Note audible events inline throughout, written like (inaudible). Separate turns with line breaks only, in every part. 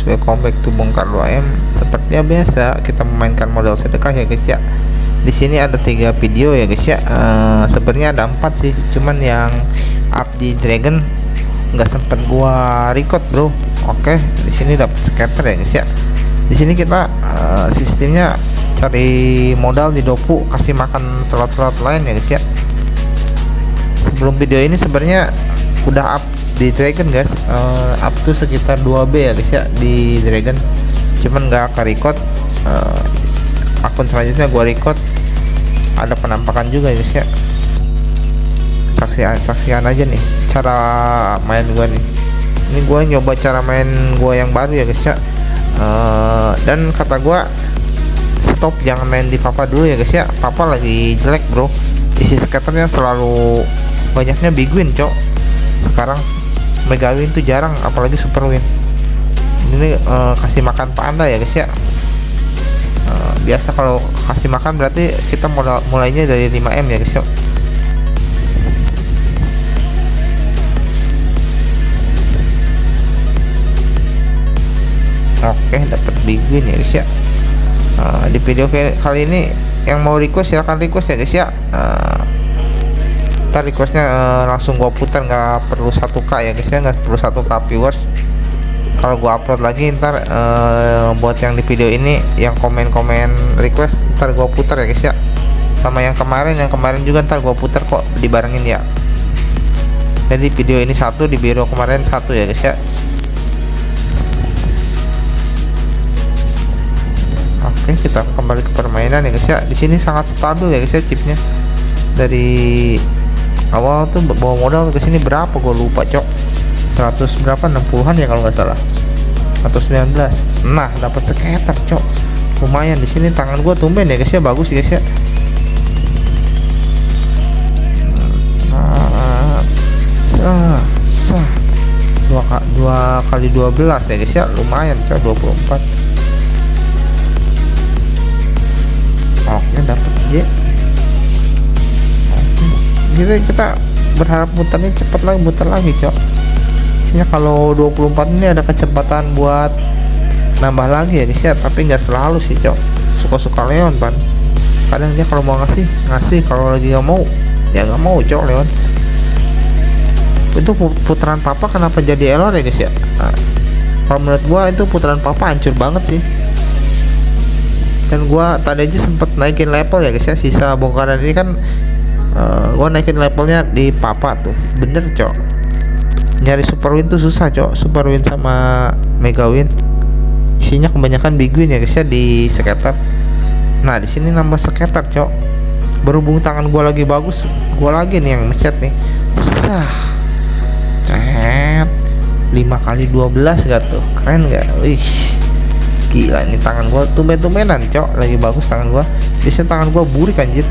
Halo guys, welcome back to Bongkar 2M. Seperti biasa, kita memainkan model sedekah ya guys ya. Di sini ada tiga video ya guys ya. Uh, sebenarnya ada empat sih, cuman yang up di Dragon nggak sempet gua record bro. Oke, di sini dapat scatter ya guys ya. Di sini kita uh, sistemnya cari modal di dopu, kasih makan slot-slot lain ya guys ya. Sebelum video ini sebenarnya udah up di Dragon guys. Uh, up to sekitar 2B ya guys ya di Dragon. Cuman nggak ke record. Uh, akun selanjutnya gua record. Ada penampakan juga guys ya. Saksian saksian aja nih cara main gua nih. Ini gua nyoba cara main gua yang baru ya guys ya. Uh, dan kata gua stop jangan main di papa dulu ya guys ya. Papa lagi jelek bro. Isi skaternya selalu banyaknya big win cok. Sekarang mega win tuh jarang apalagi super win ini uh, kasih makan panda ya guys ya. Uh, biasa kalau kasih makan berarti kita modal mulainya dari 5M ya guys ya. Oke dapat big win ya guys ya. Uh, di video kali ini yang mau request silahkan request ya guys ya. Uh, ntar requestnya uh, langsung gua putar nggak perlu satu k ya guys ya. Nggak perlu satu k viewers. Kalau gua upload lagi ntar uh, buat yang di video ini yang komen-komen request ntar gua putar ya guys ya. Sama yang kemarin yang kemarin juga ntar gua putar kok dibarengin ya. Jadi video ini satu di video kemarin satu ya guys ya. Oke kita kembali ke permainan ya guys ya. Di sini sangat stabil ya guys ya chipnya. Dari awal tuh bawa modal ke sini berapa? Gue lupa cok. 100 berapa? 60-an ya kalau nggak salah. 119 nah dapat sekitar cok. Lumayan di sini. Tangan gue tumben ya guys ya. Bagus ya guys ya. Sah sah dua, dua kali 12 ya guys ya. Lumayan cok 24 oke dapat ya kita kita berharap muternya cepat lagi muter lagi cok. Isinya kalau 24 ini ada kecepatan buat nambah lagi ya guys ya. Tapi nggak selalu sih cok. Suka-suka Leon pan. Kadang dia kalau mau ngasih ngasih. Kalau lagi nggak mau ya nggak mau cok Leon. Itu putaran papa kenapa jadi error ya guys ya? Nah, kalau menurut gua itu putaran papa hancur banget sih. Dan gua tadi aja sempet naikin level ya guys ya. Sisa bongkaran ini kan uh, gua naikin levelnya di papa tuh. Bener cok. Nyari super win tuh susah cok. Super win sama mega win. Isinya kebanyakan big win ya guys ya di skater nah di sini nambah skater cok. Berhubung tangan gua lagi bagus gua lagi nih yang mencet nih. Sah. Cet. 5 kali 12 gak tuh? Keren gak wih. Gila ini tangan gua tumben-tumbenan cok. Lagi bagus tangan gua. Biasanya tangan gua burik anjir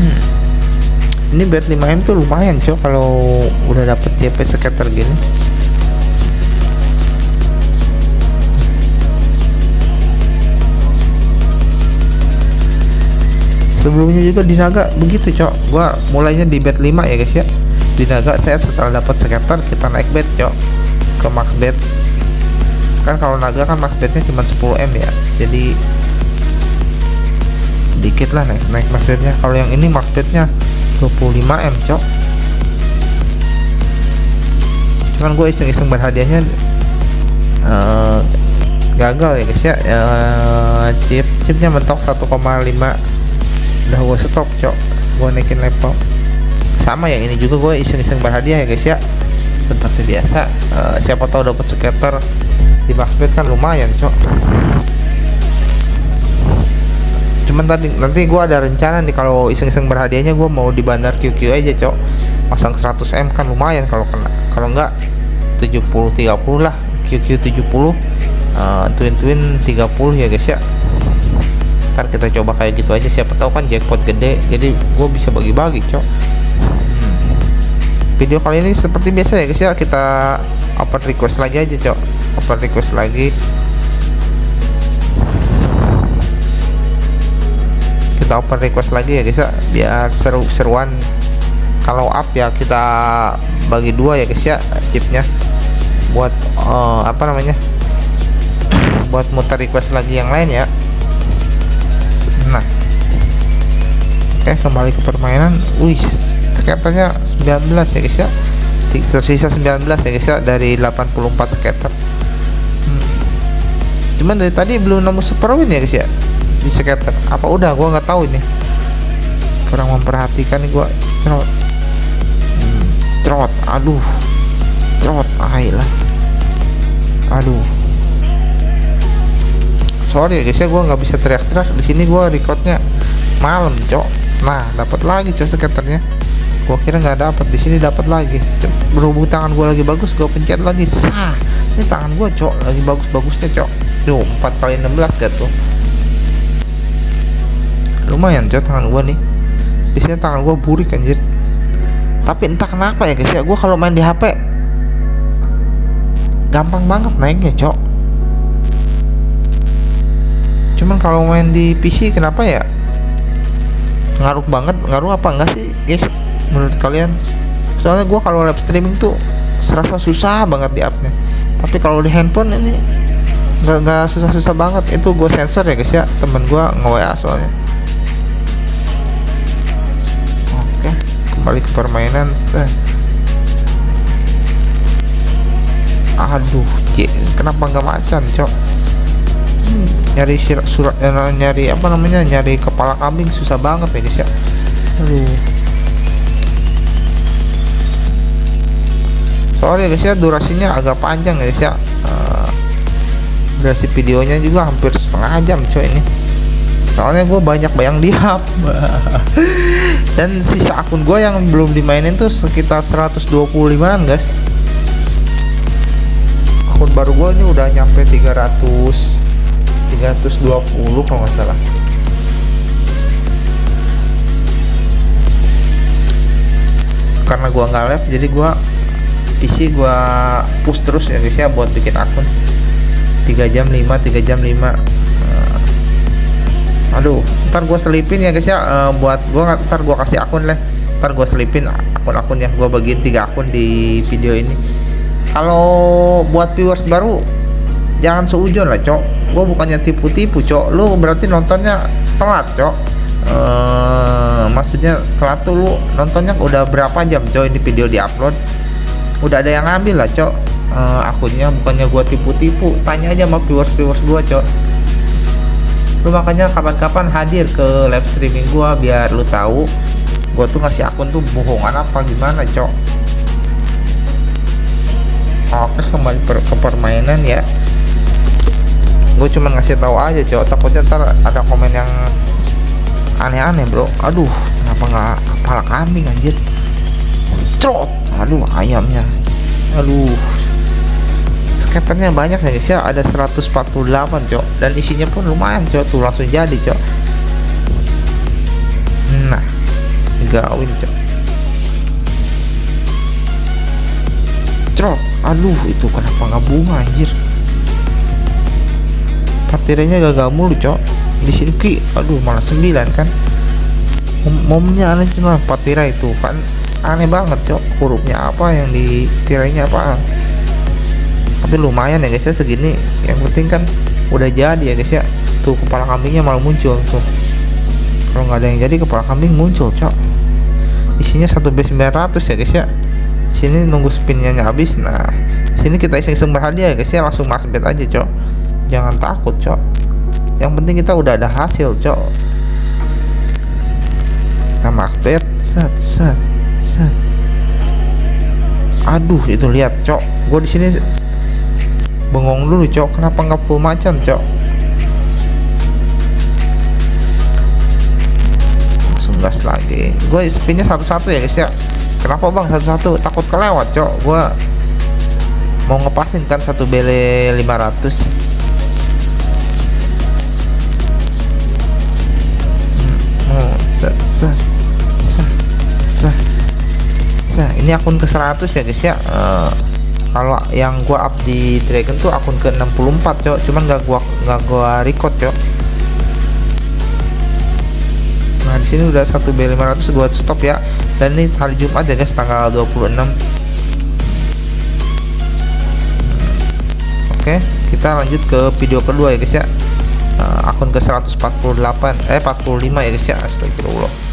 hmm. ini bet 5M tuh lumayan cok kalau udah dapet JP scatter gini. Sebelumnya juga di naga begitu cok. Gua mulainya di bet 5 ya guys ya. Di naga saya setelah dapat scatter kita naik bet cok ke max bet kan kalau naga kan max betnya cuma 10M ya. Jadi sedikit lah naik naik max bednya kalau yang ini max bednya 25M cok. Cuman gue iseng-iseng berhadiahnya uh, gagal ya guys ya. Uh, chip chipnya mentok 1,5 udah gue stop cok. Gue naikin level sama yang ini juga gue iseng-iseng berhadiah ya guys ya. Seperti biasa uh, siapa tahu dapat skater di Macbeth kan lumayan cok cuman tadi nanti gue ada rencana nih kalau iseng-iseng berhadiahnya gue mau di bandar QQ aja cok. Pasang 100M kan lumayan kalau kena. Kalau enggak 70 30 lah. QQ 70 uh, twin twin 30 ya guys ya. Ntar kita coba kayak gitu aja. Siapa tahu kan jackpot gede jadi gue bisa bagi-bagi cok. Hmm. video kali ini seperti biasa ya guys ya. Kita open request lagi aja cok. Open request lagi kita open request lagi ya guys ya. Biar seru-seruan kalau up ya kita bagi dua ya guys ya chipnya. Buat uh, apa namanya? Buat muter request lagi yang lain ya. Nah. Oke kembali ke permainan. Wih skaternya 19 ya guys ya. Tersisa 19 ya guys ya dari 84 skater. Hmm. cuman dari tadi belum nemu super win ya guys ya di skater apa udah? Gua nggak tahu ini. Kurang memperhatikan nih gua. Cerot. Hmm, cerot. Aduh. Cerot. Ayolah aduh. Sorry ya guys ya gua nggak bisa teriak-teriak. Di sini gua recordnya malam cok. Nah dapat lagi cok skaternya gua kira nggak dapat di sini dapat lagi. Berhubung tangan gua lagi bagus gua pencet lagi. Sah. Ini tangan gua cok lagi bagus-bagusnya cok. Tuh 4 kali 16 gak tuh lumayan cok tangan gua nih. Biasanya tangan gua burik anjir. Tapi entah kenapa ya guys ya gua kalau main di HP gampang banget naiknya cok. Cuman kalau main di PC kenapa ya? Ngaruh banget ngaruh apa enggak sih guys menurut kalian? Soalnya gue kalau live streaming tuh serasa susah banget di upnya. Tapi kalau di handphone ini nggak susah-susah banget. Itu gue sensor ya guys ya. Temen gue nge-WA soalnya kembali ke permainan aduh J, kenapa nggak macan cok? Hmm, nyari surat eh, nyari apa namanya nyari kepala kambing susah banget ya guys ya. Aduh. Sorry guys ya durasinya agak panjang guys ya. Uh, durasi videonya juga hampir setengah jam coy ini soalnya gue banyak bayang di hub. (laughs) Dan sisa akun gue yang belum dimainin tuh sekitar 125an guys. Akun baru gue ini udah nyampe 300 320 kalau nggak salah. Karena gua nggak live jadi gua PC gua push terus ya guys ya buat bikin akun. 3 jam 5 3 jam 5 uh, aduh ntar gua selipin ya guys ya. Uh, buat gua ntar gua kasih akun lah. Ntar gua selipin akun-akun yang gua bagiin tiga akun di video ini. Kalau buat viewers baru jangan seujon lah cok. Gua bukannya tipu-tipu cok. Lu berarti nontonnya telat cok. Uh, maksudnya telat tuh lu nontonnya udah berapa jam cok ini video di upload udah ada yang ngambil lah cok. Uh, akunnya bukannya gua tipu-tipu. Tanya aja sama viewers-viewers gua cok lu makanya kapan-kapan hadir ke live streaming gua biar lu tahu gua tuh ngasih akun tuh bohongan apa gimana cok. Oke kembali per ke permainan ya. Gue cuma ngasih tahu aja cok. Takutnya ntar ada komen yang aneh-aneh bro. Aduh kenapa nggak kepala kambing anjir? Trot aduh ayamnya. Aduh skaternya banyak ya guys ya ada 148 cok. Dan isinya pun lumayan cok. Tuh langsung jadi cok. Nah gawin cok. Trot aduh itu kenapa nggak bunga anjir? Patiranya gagal mulu cok. Di sini ki aduh malah 9 kan? Momnya aneh cuma patira itu kan? Aneh banget cok hurufnya apa yang di tirainya apa tapi lumayan ya guys ya segini. Yang penting kan udah jadi ya guys ya. Tuh kepala kambingnya malah muncul tuh. Kalau nggak ada yang jadi kepala kambing muncul cok. Isinya satu b 900 ya guys ya. Sini nunggu spinnya habis. Nah sini kita iseng iseng berhadiah ya guys ya. Langsung mas bet aja cok. Jangan takut cok. Yang penting kita udah ada hasil cok. Kita max bet set set set. Aduh itu lihat cok. Gue di sini bengong dulu cok. Kenapa nggak full macan cok? Langsung gas lagi. Gue spinnya satu-satu ya guys ya. Kenapa bang satu-satu? Takut kelewat cok. Gue mau ngepasin kan satu bele 500 set set set set ini akun ke 100 ya guys ya? Uh, kalau yang gua up di Dragon tuh akun ke 64 cok. Cuman gak gua gak gua record cok. Nah di sini udah 1 B500 gua stop ya. Dan ini hari Jumat ya guys tanggal 26 oke kita lanjut ke video kedua ya guys ya. Uh, akun ke 148 eh 45 ya guys ya. Astagfirullah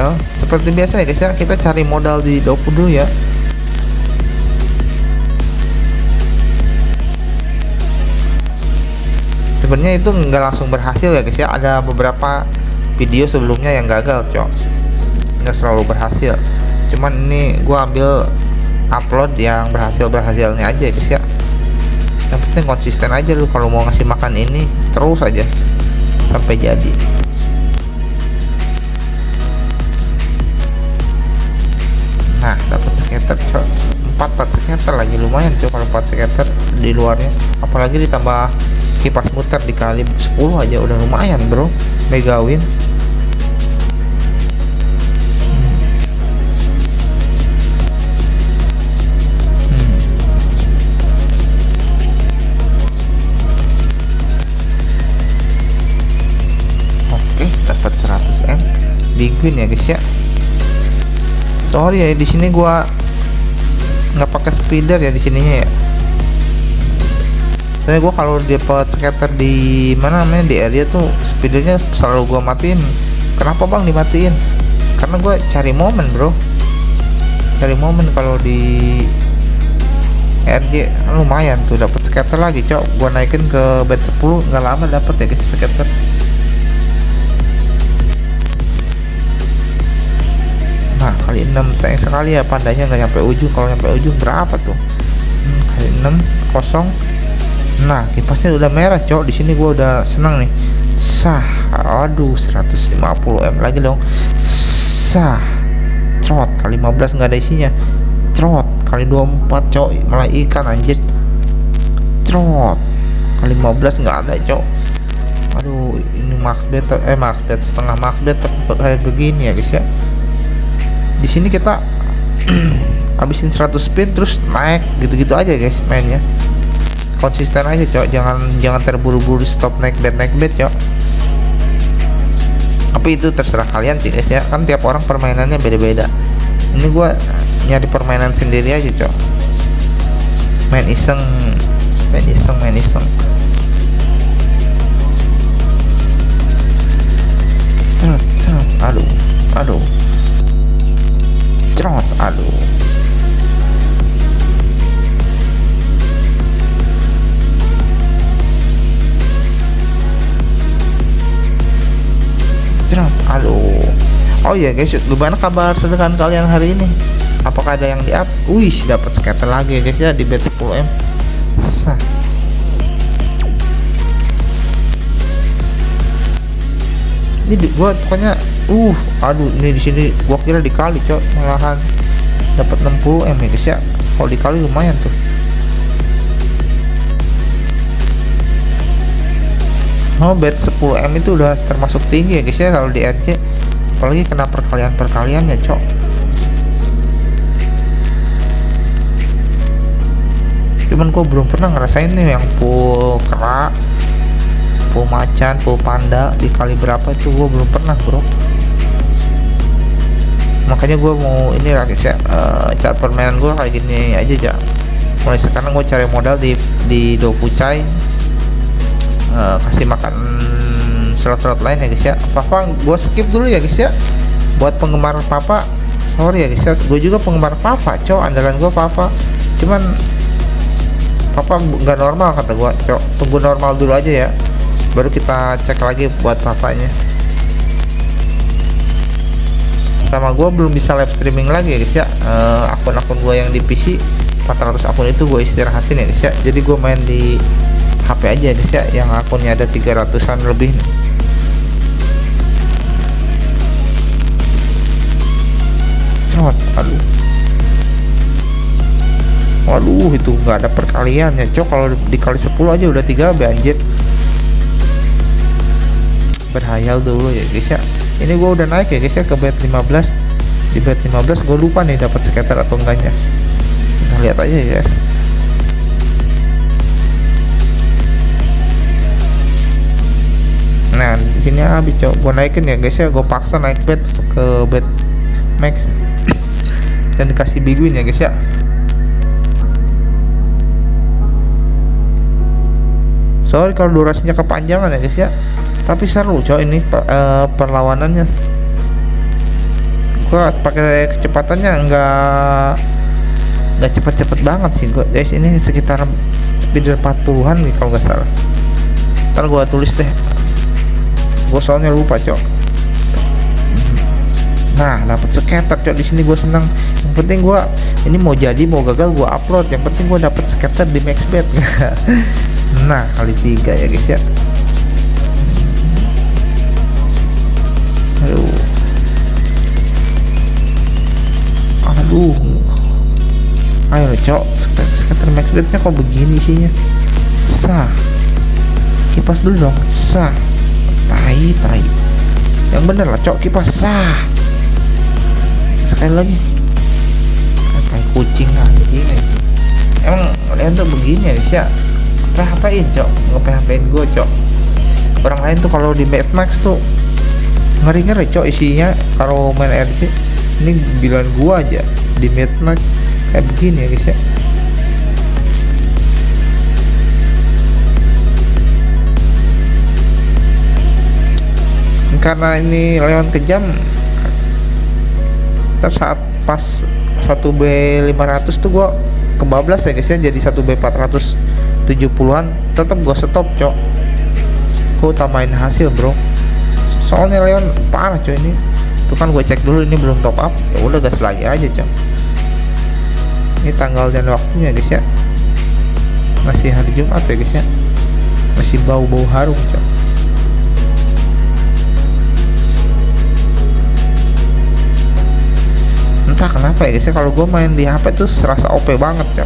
gagal seperti biasa ya guys ya kita cari modal di dopu dulu ya. Sebenarnya itu nggak langsung berhasil ya guys ya. Ada beberapa video sebelumnya yang gagal cok. Nggak selalu berhasil. Cuman ini gua ambil upload yang berhasil berhasilnya aja guys ya. Yang penting konsisten aja lu kalau mau ngasih makan ini terus aja. Sampai jadi skater cok. 4 4 skater lagi lumayan cok kalau 4 skater di luarnya. Apalagi ditambah kipas muter dikali 10 aja udah lumayan bro. Mega win dapat 100 m. Big win ya guys ya. Sorry ya di sini gua nggak pakai speeder ya di sininya ya? Soalnya gua kalau dapat scatter di mana namanya di area tuh speedernya selalu gua matiin. Kenapa bang dimatiin? Karena gua cari momen bro. Cari momen kalau di RJ lumayan tuh dapat scatter lagi cok. Gua naikin ke bed 10 nggak lama dapat ya guys scatter kali 6 sayang sekali ya pandanya nggak nyampe ujung. Kalau nyampe ujung berapa tuh? Hmm, kali 6 kosong. Nah kipasnya udah merah cok. Di sini gua udah senang nih. Sah aduh 150 m lagi dong. Sah trot. Kali 15 nggak ada isinya. Trot. Kali 24 cok. Malah ikan anjir. Trot. Kali 15 nggak ada cok. Aduh ini max bet eh max bet setengah max bet kayak begini ya guys ya di sini kita (clears throat) habisin 100 spin terus naik gitu-gitu aja guys mainnya. Konsisten aja cok. Jangan jangan terburu-buru stop naik bet naik bet cok. Tapi itu terserah kalian sih guys ya. Kan tiap orang permainannya beda-beda. Ini gua nyari permainan sendiri aja cok. Main iseng main iseng main iseng. Aduh aduh cerot aduh. Cerot aduh. Oh ya guys gimana kabar sedangkan kalian hari ini? Apakah ada yang di up wih dapat scatter lagi guys ya di bed 10m sah. Ini gua pokoknya uh aduh ini di sini gua kira dikali cok malahan. Dapat 60 m ya guys ya. Kalau dikali lumayan tuh. Oh bet 10 m itu udah termasuk tinggi ya guys ya kalau di RC apalagi kena perkalian perkalian ya cok. Cuman gua belum pernah ngerasain nih yang full kerak full macan full panda dikali berapa itu gue belum pernah bro makanya gue mau ini ya uh, cara permainan gue kayak gini aja ya mulai sekarang gue cari modal di di Dofucai uh, kasih makan slot-slot lain ya guys ya. Papa gue skip dulu ya guys ya. Buat penggemar papa. Sorry ya guys ya. Gue juga penggemar papa cow andalan gue papa. Cuman papa nggak normal kata gue cow tunggu normal dulu aja ya. Baru kita cek lagi buat papanya sama gue belum bisa live streaming lagi ya guys ya. Uh, akun-akun gue yang di PC 400 akun itu gue istirahatin ya guys ya. Jadi gue main di HP aja ya guys ya. Yang akunnya ada 300an lebih. Nih. Aduh. Waduh itu nggak ada perkalian ya cok. Kalau dikali 10 aja udah 3 banjir berhayal dulu ya guys ya ini gua udah naik ya guys ya ke bed 15 di bed 15 gue lupa nih dapat skater atau enggaknya. Kita lihat aja ya. Nah di sini habis cok. Gue naikin ya guys ya. Gue paksa naik bed ke bed max. (coughs) Dan dikasih biguin ya guys ya. Sorry kalau durasinya kepanjangan ya guys ya tapi seru coy ini uh, perlawanannya. Gua pakai kecepatannya enggak enggak cepet-cepet banget sih gua. Guys ini sekitar speed 40-an nih kalau nggak salah. Ntar gua tulis deh. Gua soalnya lupa cok. Nah dapat skater cok. Di sini gue seneng yang penting gue ini mau jadi mau gagal gue upload. Yang penting gue dapat skater di maxbet (laughs) nah kali tiga ya guys ya aduh. Aduh. Ayo cok. Skater maxbetnya kok begini isinya sah. Kipas dulu dong. Sah. Tai tai. Yang bener lah cok. Kipas sah. Sekali lagi. Kayak kucing anjing anjing. Emang kalian tuh begini ya guys ya PHP-in cok nge-PHP-in gue cok. Orang lain tuh kalau di Mad Max tuh ngeri-ngeri cok isinya kalau main RC ini bilang gua aja di Max kayak begini ya guys ya. Karena ini lewat kejam terus saat pas 1B 500 tuh gua kebablas ya guys ya. Jadi 1B 470an tetap gua stop cok. Gua utamain hasil bro soalnya Leon parah coy ini. Tuh kan gue cek dulu ini belum top up. Ya udah gas lagi aja cok ini tanggal dan waktunya guys ya. Masih hari Jumat ya guys ya. Masih bau-bau harum cok entah kenapa ya guys ya kalau gue main di HP tuh serasa OP banget ya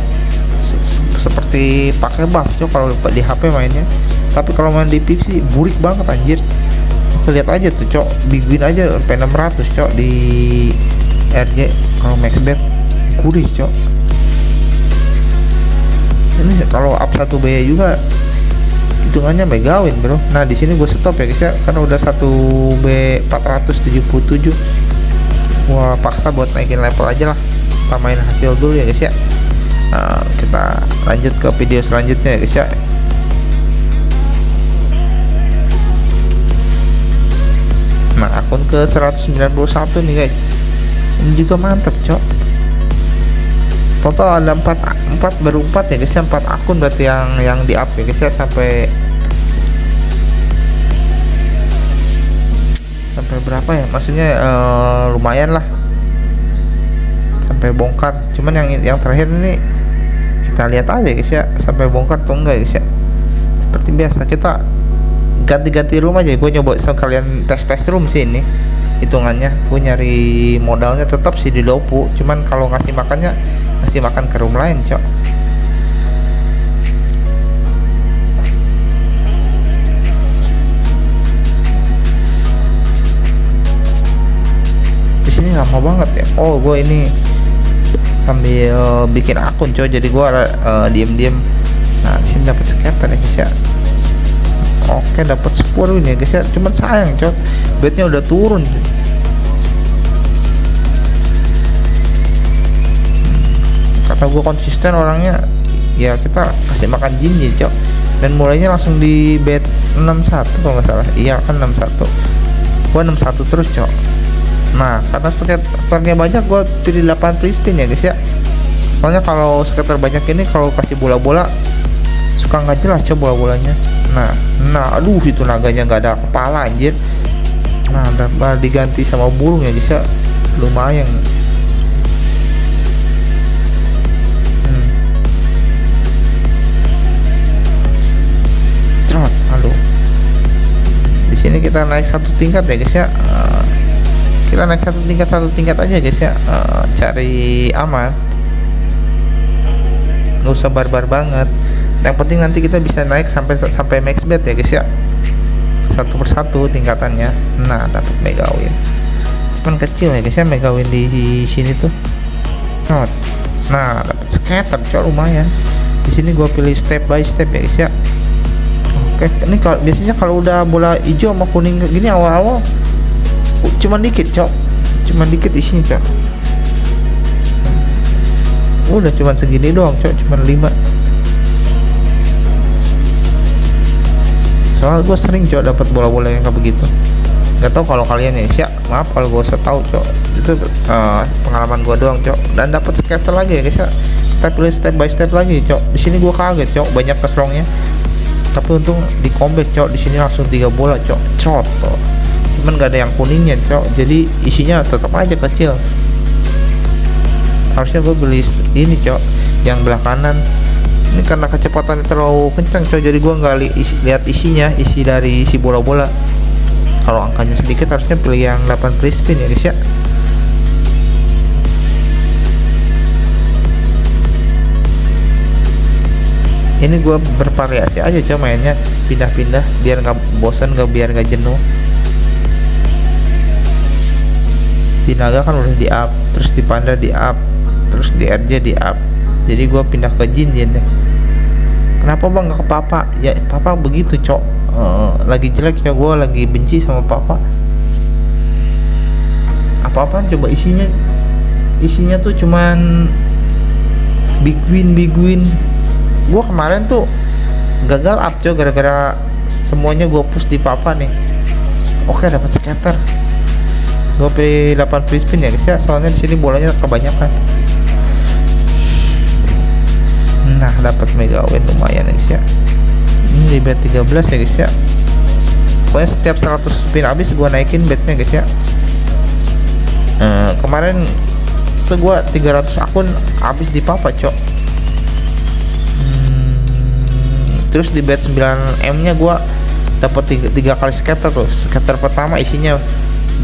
seperti pakai buff cok kalau di HP mainnya. Tapi kalau main di PC burik banget anjir lihat aja tuh cok. Big win aja sampai 600 cok di RJ kalau max bet. Kuris cok. Ini kalau up satu B juga hitungannya megawin bro. Nah di sini gue stop ya guys ya. Karena udah satu B 477 gua paksa buat naikin level aja lah. Tambahin hasil dulu ya guys ya. Nah, kita lanjut ke video selanjutnya ya guys ya akun ke 191 nih guys. Ini juga mantap cok. Total ada 4 4 baru 4 ya guys ya. 4 akun berarti yang yang di up ya guys ya sampai sampai berapa ya? Maksudnya uh, lumayan lah. Sampai bongkar. Cuman yang yang terakhir ini kita lihat aja guys ya sampai bongkar atau enggak guys ya. Seperti biasa kita ganti-ganti room aja. Gue nyoba sekalian tes-tes room sih ini hitungannya. Gue nyari modalnya tetap sih di lopu cuman kalau ngasih makannya ngasih makan ke room lain cok. Sini lama banget ya. Oh gue ini sambil bikin akun coy jadi gue uh, diem-diem. Nah sini dapat scatter ya guys ya oke dapat 10 ini ya guys ya. Cuman sayang coy bednya udah turun coy. kata gue konsisten orangnya ya kita kasih makan jin ya cok. Dan mulainya langsung di bed 61 kalau nggak salah. Iya kan 61 gua 61 terus cok. Nah karena skaternya banyak gue pilih 8 free ya guys ya. Soalnya kalau skater banyak ini kalau kasih bola-bola suka nggak jelas coba bola-bolanya nah nah aduh itu naganya nggak ada kepala anjir. Nah dapat diganti sama burung ya ya. Lumayan. Hmm. Trot, halo. Di sini kita naik satu tingkat ya guys ya. Uh, kita naik satu tingkat satu tingkat aja guys ya. Uh, cari aman. Nggak usah barbar banget yang penting nanti kita bisa naik sampai sampai max bet ya guys ya. Satu persatu tingkatannya. Nah dapat mega win. Cuman kecil ya guys ya mega win di, sini tuh. Not. Nah dapat scatter cok lumayan. Di sini gua pilih step by step ya guys ya. Oke ini kalau biasanya kalau udah bola hijau sama kuning gini awal-awal cuman dikit cok. Cuman dikit isinya cok. Udah cuman segini doang cok cuman 5 soalnya gue sering cok dapat bola-bola yang kayak begitu. Nggak tahu kalau kalian ya siap maaf kalau gue usah tahu cok. Itu uh, pengalaman gue doang cok. Dan dapat scatter lagi ya guys ya kita pilih step by step lagi cok. Di sini gue kaget cok banyak keslongnya tapi untung di combat cok di sini langsung tiga bola cok. Cok. Cuman gak ada yang kuningnya cok. Jadi isinya tetap aja kecil. Harusnya gue beli ini cok yang belah kanan ini karena kecepatannya terlalu kencang cok jadi gue nggak li isi, lihat isinya isi dari isi bola-bola. Kalau angkanya sedikit harusnya pilih yang 8 free spin ya guys ya. Ini gue bervariasi aja cok mainnya. Pindah-pindah biar nggak bosan nggak biar nggak jenuh. Di naga kan udah di up terus di panda di up terus di RJ di up jadi gue pindah ke Jin Jin deh kenapa bang gak ke papa? Ya papa begitu cok. Uh, lagi jelek ya gue lagi benci sama papa. Apa-apaan coba isinya isinya tuh cuman big win big win gue kemarin tuh gagal up cok gara-gara semuanya gue push di papa nih. Oke dapat scatter. Gue pilih 8 free spin ya guys ya. Soalnya di sini bolanya kebanyakan nah dapat mega win lumayan ya guys ya. Ini di bet 13 ya guys ya. Pokoknya setiap 100 spin habis gua naikin betnya guys ya. Uh, kemarin tuh gua 300 akun habis di papa cok. Hmm, terus di bet 9M nya gua dapat tiga, tiga kali scatter tuh. Scatter pertama isinya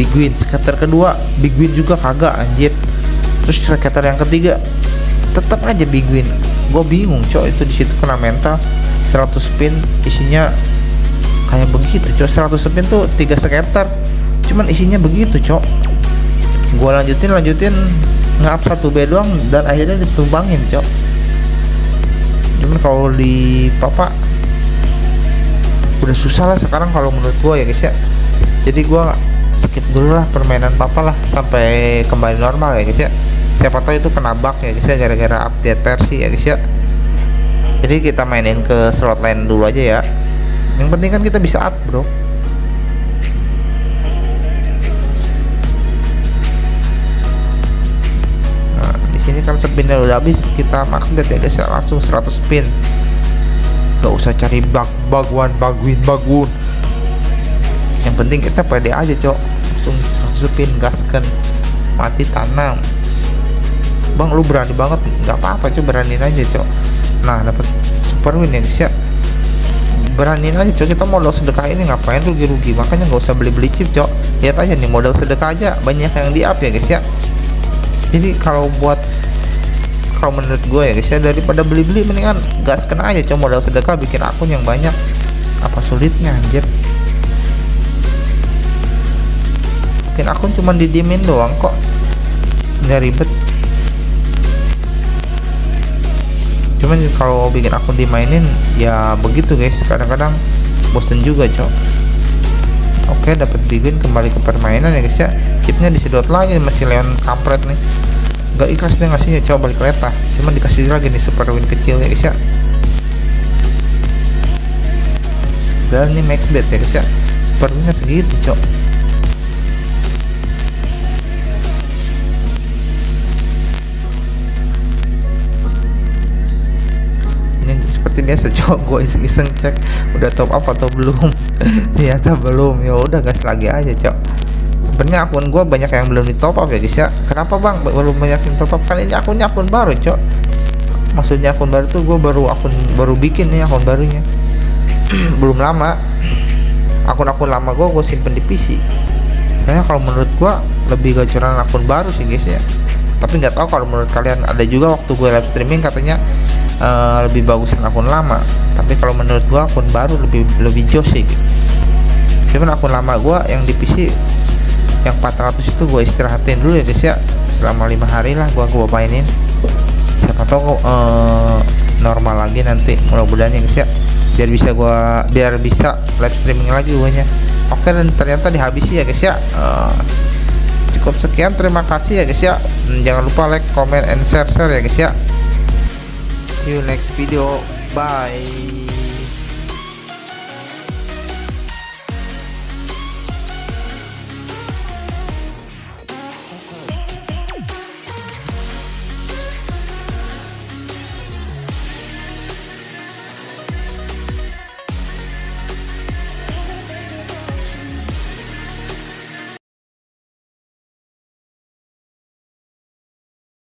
big win scatter kedua big win juga kagak anjir. Terus scatter yang ketiga tetap aja big win gue bingung cok. Itu di situ kena mental. 100 spin isinya kayak begitu cok. 100 spin tuh tiga skater cuman isinya begitu cok. Gue lanjutin lanjutin. Ngap satu B doang dan akhirnya ditumbangin cok. Cuman kalau di papa udah susah lah sekarang kalau menurut gue ya guys ya. Jadi gue skip dulu lah permainan papa lah sampai kembali normal ya guys ya siapa tahu itu kena bug ya guys ya gara-gara update versi ya guys ya. Jadi kita mainin ke slot lain dulu aja ya. Yang penting kan kita bisa up bro. Nah di sini kan spinnya udah habis kita max bet ya guys ya. Langsung 100 spin. Gak usah cari bug win bug win yang penting kita pede aja cok. Langsung 100 spin gaskan. Mati tanam bang lu berani banget. Nggak apa-apa coba beraniin aja cok nah dapat super win ya guys ya. Beraniin aja cok kita modal sedekah ini ngapain rugi-rugi? Makanya nggak usah beli-beli chip cok lihat aja nih modal sedekah aja. Banyak yang di up ya guys ya. Jadi kalau buat kalau menurut gue ya guys ya daripada beli-beli mendingan gas kena aja cok modal sedekah bikin akun yang banyak. Apa sulitnya anjir? Bikin akun cuma didiemin doang kok. Nggak ribet cuman kalau bikin akun dimainin ya begitu guys. Kadang-kadang bosen juga cok. Oke dapat bikin kembali ke permainan ya guys ya. Chipnya disedot lagi masih leon kampret nih. Gak ikhlas nih ngasihnya coba balik kereta cuman dikasih lagi nih super win kecil ya guys ya. Dan ini max bet ya guys ya. Super winnya segitu cok seperti biasa coba gue iseng-iseng cek udah top up atau belum? (laughs) Ternyata belum. Ya udah gas lagi aja cok. Sebenarnya akun gue banyak yang belum di top up ya guys ya. Kenapa bang? Belum banyak yang top up? Kan ini akunnya akun baru cok. Maksudnya akun baru tuh gue baru akun baru bikin nih akun barunya. (clears throat) Belum lama. Akun-akun lama gue gue simpen di PC saya kalau menurut gue lebih gacoran akun baru sih guys ya tapi nggak tahu kalau menurut kalian ada juga waktu gue live streaming katanya uh, lebih bagusan akun lama. Tapi kalau menurut gua akun baru lebih lebih jos sih. Gitu. cuman akun lama gua yang di PC yang 400 itu gue istirahatin dulu ya guys ya. Selama lima hari lah gua gua mainin. Siapa tahu uh, normal lagi nanti. Mudah-mudahan ya guys ya. Biar bisa gua biar bisa live streaming lagi guanya oke dan ternyata dihabisi ya guys ya. Uh, cukup sekian. Terima kasih ya guys ya. Hmm, jangan lupa like comment and share share ya guys ya. See you next video. Bye.